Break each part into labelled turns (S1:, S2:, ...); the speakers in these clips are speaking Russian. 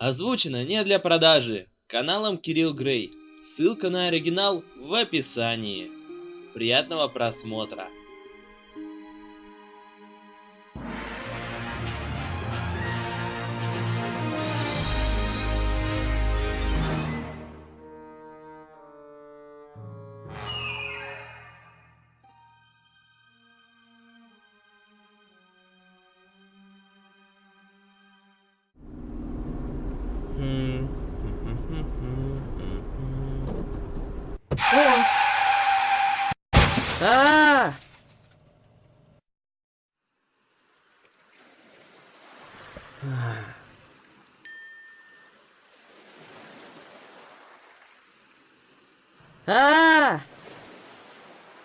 S1: Озвучено не для продажи. Каналом Кирилл Грей. Ссылка на оригинал в описании. Приятного просмотра.
S2: А! А!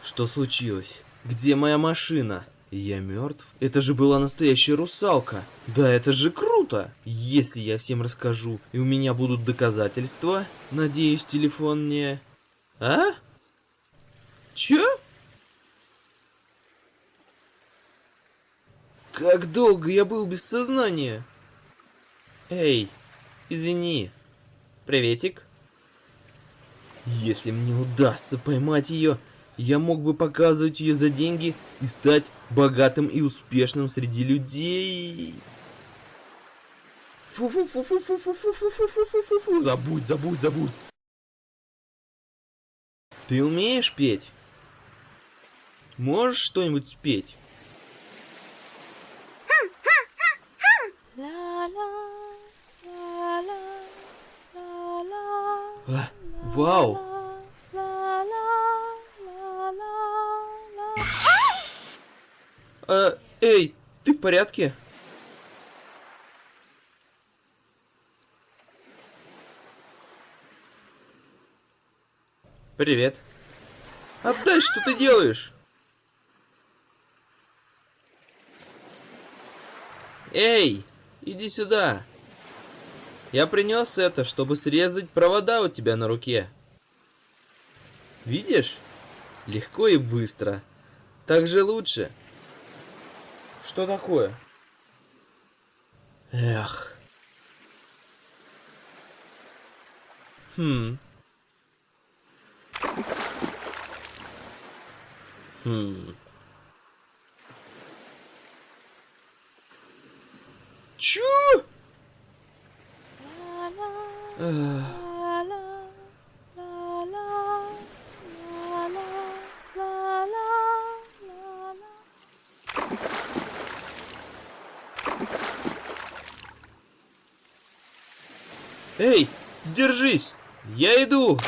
S2: Что случилось? Где моя машина? Я мертв? Это же была настоящая русалка. Да, это же круто! Если я всем расскажу, и у меня будут доказательства, надеюсь, телефон не... А? Чё? Как долго я был без сознания? Эй, извини. Приветик. Если мне удастся поймать ее, я мог бы показывать ее за деньги и стать богатым и успешным среди людей. Фу-фу-фу-фу-фу-фу-фу-фу-фу-фу-фу-фу. Забудь, забудь, забудь. Ты умеешь петь? Можешь что-нибудь спеть? А, вау! А, эй, ты в порядке? Привет. Отдай, что ты делаешь? Эй, иди сюда. Я принес это, чтобы срезать провода у тебя на руке. Видишь? Легко и быстро. Так же лучше. Что такое? Эх. Хм. Хм. Чё? Эй, держись! Я иду!